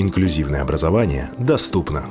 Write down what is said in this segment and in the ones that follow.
Инклюзивное образование доступно.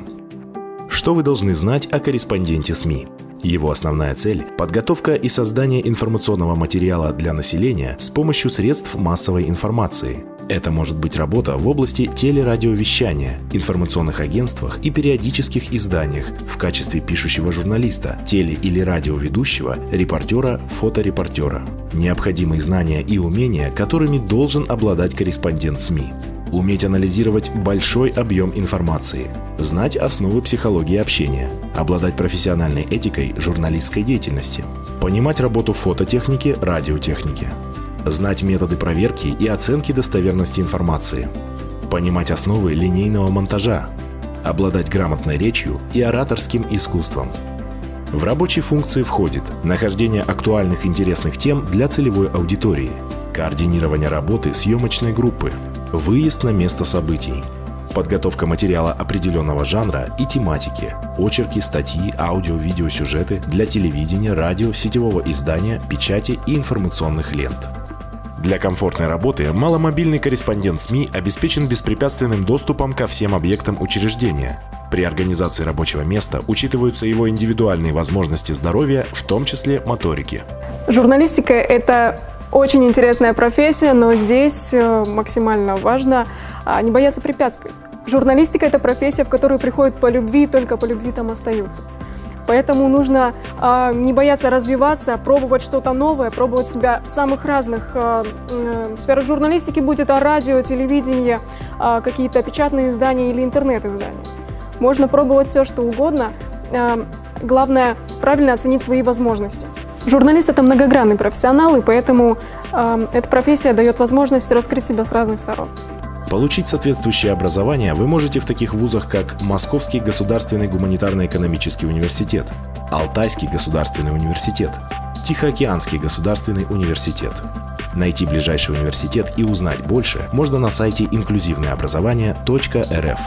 Что вы должны знать о корреспонденте СМИ? Его основная цель – подготовка и создание информационного материала для населения с помощью средств массовой информации. Это может быть работа в области телерадиовещания, информационных агентствах и периодических изданиях в качестве пишущего журналиста, теле- или радиоведущего, репортера, фоторепортера. Необходимые знания и умения, которыми должен обладать корреспондент СМИ уметь анализировать большой объем информации, знать основы психологии общения, обладать профессиональной этикой журналистской деятельности, понимать работу фототехники, радиотехники, знать методы проверки и оценки достоверности информации, понимать основы линейного монтажа, обладать грамотной речью и ораторским искусством. В рабочие функции входит нахождение актуальных интересных тем для целевой аудитории, координирование работы съемочной группы, Выезд на место событий. Подготовка материала определенного жанра и тематики. Очерки, статьи, аудио, видеосюжеты для телевидения, радио, сетевого издания, печати и информационных лент. Для комфортной работы маломобильный корреспондент СМИ обеспечен беспрепятственным доступом ко всем объектам учреждения. При организации рабочего места учитываются его индивидуальные возможности здоровья, в том числе моторики. Журналистика – это очень интересная профессия, но здесь э, максимально важно а, не бояться препятствий. Журналистика – это профессия, в которую приходят по любви, только по любви там остаются. Поэтому нужно э, не бояться развиваться, пробовать что-то новое, пробовать себя в самых разных э, э, сферах журналистики, будь это радио, телевидение, э, какие-то печатные издания или интернет-издания. Можно пробовать все, что угодно. Э, главное – правильно оценить свои возможности. Журналист – это многогранный профессионал, и поэтому э, эта профессия дает возможность раскрыть себя с разных сторон. Получить соответствующее образование вы можете в таких вузах, как Московский государственный гуманитарно-экономический университет, Алтайский государственный университет, Тихоокеанский государственный университет. Найти ближайший университет и узнать больше можно на сайте инклюзивное инклюзивное